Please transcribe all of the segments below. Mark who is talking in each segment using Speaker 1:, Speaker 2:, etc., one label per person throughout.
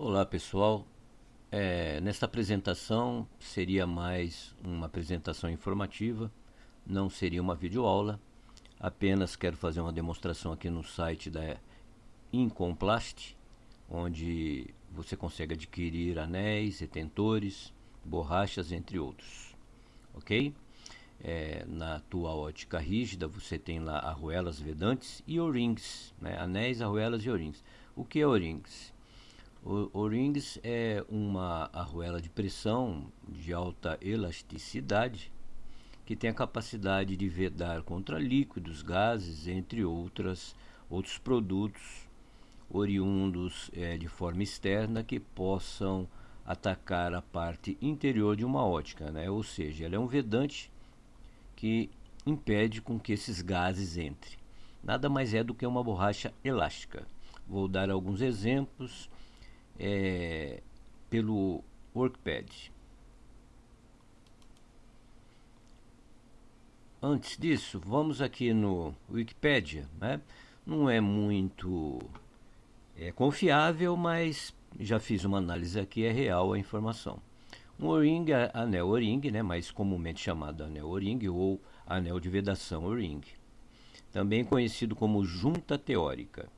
Speaker 1: Olá pessoal, é, nesta apresentação seria mais uma apresentação informativa, não seria uma videoaula, apenas quero fazer uma demonstração aqui no site da Incomplast, onde você consegue adquirir anéis, retentores, borrachas, entre outros, ok? É, na tua ótica rígida você tem lá arruelas vedantes e o-rings, né? anéis, arruelas e o-rings. O que é o-rings? O, rings é uma arruela de pressão de alta elasticidade que tem a capacidade de vedar contra líquidos, gases, entre outras, outros produtos oriundos é, de forma externa que possam atacar a parte interior de uma ótica, né? ou seja, ela é um vedante que impede com que esses gases entrem. Nada mais é do que uma borracha elástica. Vou dar alguns exemplos é, pelo Workpad. Antes disso, vamos aqui no Wikipedia, né? Não é muito é, confiável, mas já fiz uma análise aqui, é real a informação. Um O-ring, anel O-ring, né, mais comumente chamado anel O-ring ou anel de vedação O-ring. Também conhecido como junta teórica.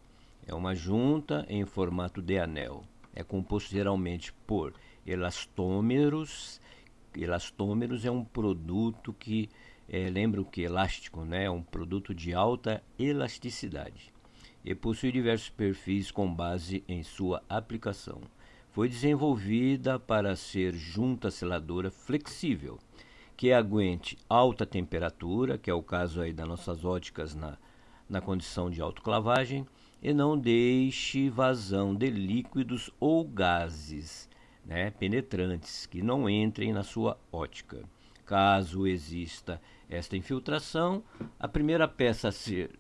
Speaker 1: É uma junta em formato de anel é composto geralmente por elastômeros. Elastômeros é um produto que é, lembra o que? Elástico, né? É um produto de alta elasticidade e possui diversos perfis com base em sua aplicação. Foi desenvolvida para ser junta seladora flexível, que aguente alta temperatura, que é o caso aí das nossas óticas na, na condição de autoclavagem, e não deixe vazão de líquidos ou gases né, penetrantes que não entrem na sua ótica. Caso exista esta infiltração, a primeira peça a ser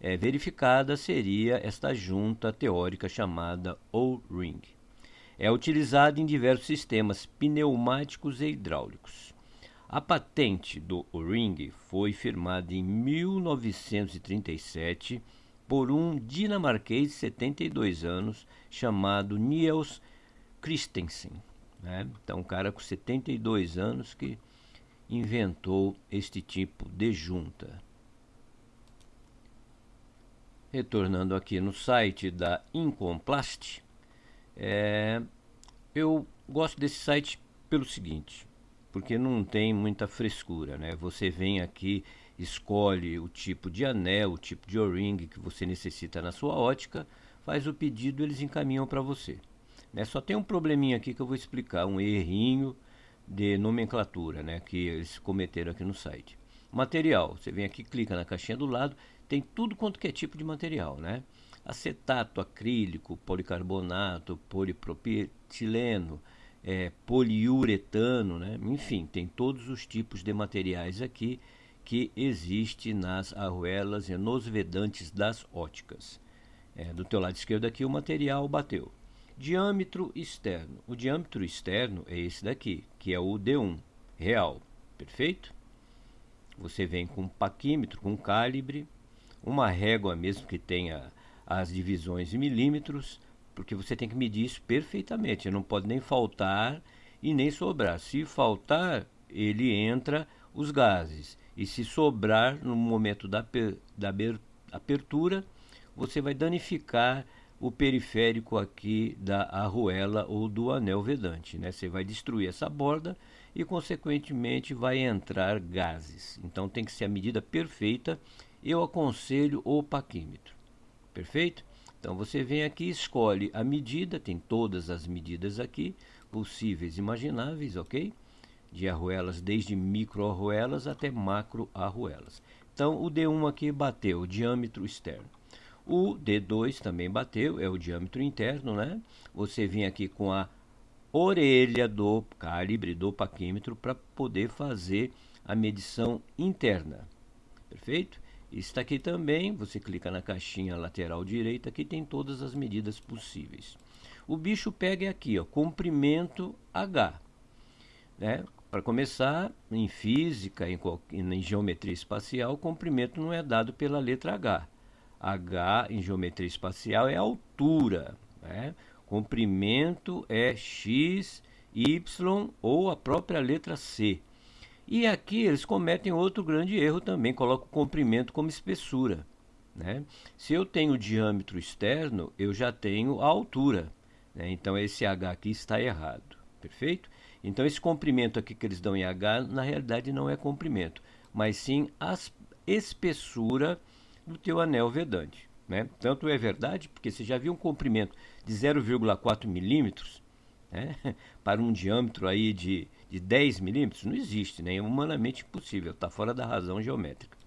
Speaker 1: é, verificada seria esta junta teórica chamada O-ring. É utilizada em diversos sistemas pneumáticos e hidráulicos. A patente do O-ring foi firmada em 1937 por um dinamarquês de 72 anos chamado Niels Christensen. Né? Então, um cara com 72 anos que inventou este tipo de junta. Retornando aqui no site da Incomplast, é, eu gosto desse site pelo seguinte, porque não tem muita frescura, né? Você vem aqui escolhe o tipo de anel, o tipo de O-ring que você necessita na sua ótica, faz o pedido eles encaminham para você. Né? Só tem um probleminha aqui que eu vou explicar, um errinho de nomenclatura né, que eles cometeram aqui no site. Material, você vem aqui, clica na caixinha do lado, tem tudo quanto que é tipo de material, né? Acetato, acrílico, policarbonato, polipropileno, é, poliuretano, né? Enfim, tem todos os tipos de materiais aqui que existe nas arruelas e nos vedantes das óticas. É, do teu lado esquerdo aqui o material bateu. Diâmetro externo. O diâmetro externo é esse daqui, que é o D1 real. Perfeito? Você vem com um paquímetro, com um calibre, uma régua mesmo que tenha as divisões em milímetros, porque você tem que medir isso perfeitamente. Não pode nem faltar e nem sobrar. Se faltar, ele entra os gases. E se sobrar no momento da, da abertura, você vai danificar o periférico aqui da arruela ou do anel vedante. Né? Você vai destruir essa borda e, consequentemente, vai entrar gases. Então, tem que ser a medida perfeita. Eu aconselho o paquímetro. Perfeito? Então, você vem aqui, escolhe a medida, tem todas as medidas aqui, possíveis e imagináveis, ok? De arruelas, desde micro arruelas até macro arruelas. Então o D1 aqui bateu o diâmetro externo. O D2 também bateu, é o diâmetro interno, né? Você vem aqui com a orelha do calibre do paquímetro para poder fazer a medição interna. Perfeito? Está aqui também, você clica na caixinha lateral direita, que tem todas as medidas possíveis. O bicho pega aqui, ó, comprimento H. Né? Para começar, em física, em, em geometria espacial, o comprimento não é dado pela letra H. H em geometria espacial é altura. Né? Comprimento é x, y ou a própria letra C. E aqui eles cometem outro grande erro também, colocam o comprimento como espessura. Né? Se eu tenho o diâmetro externo, eu já tenho a altura. Né? Então esse H aqui está errado. Perfeito? Então esse comprimento aqui que eles dão em H, na realidade não é comprimento, mas sim a espessura do teu anel vedante. Né? Tanto é verdade, porque você já viu um comprimento de 0,4 milímetros né? para um diâmetro aí de, de 10 milímetros, não existe, né? é humanamente impossível, está fora da razão geométrica.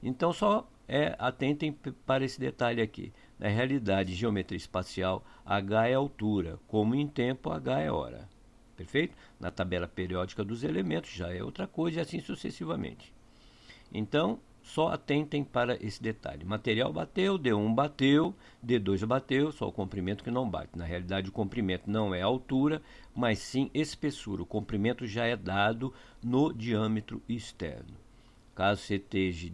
Speaker 1: Então só é, atentem para esse detalhe aqui. Na realidade, geometria espacial, H é altura, como em tempo, H é hora. Perfeito? Na tabela periódica dos elementos já é outra coisa e assim sucessivamente. Então, só atentem para esse detalhe. Material bateu, D1 bateu, D2 bateu, só o comprimento que não bate. Na realidade, o comprimento não é altura, mas sim espessura. O comprimento já é dado no diâmetro externo. Caso você esteja,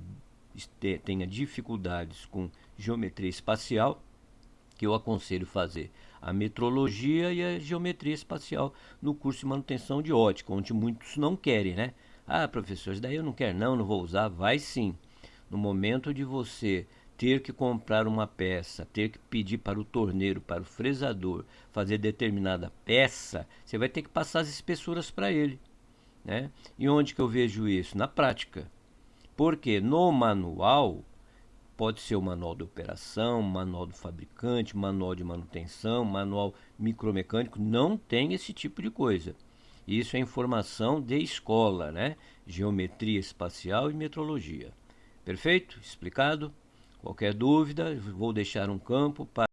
Speaker 1: tenha dificuldades com geometria espacial, que eu aconselho fazer a metrologia e a geometria espacial no curso de manutenção de ótica, onde muitos não querem, né? Ah, professor, isso daí eu não quero não, não vou usar. Vai sim. No momento de você ter que comprar uma peça, ter que pedir para o torneiro, para o fresador, fazer determinada peça, você vai ter que passar as espessuras para ele. Né? E onde que eu vejo isso? Na prática. Porque no manual, pode ser o manual de operação, manual do fabricante, manual de manutenção, manual micromecânico, não tem esse tipo de coisa. Isso é informação de escola, né? Geometria espacial e metrologia. Perfeito? Explicado? Qualquer dúvida, vou deixar um campo para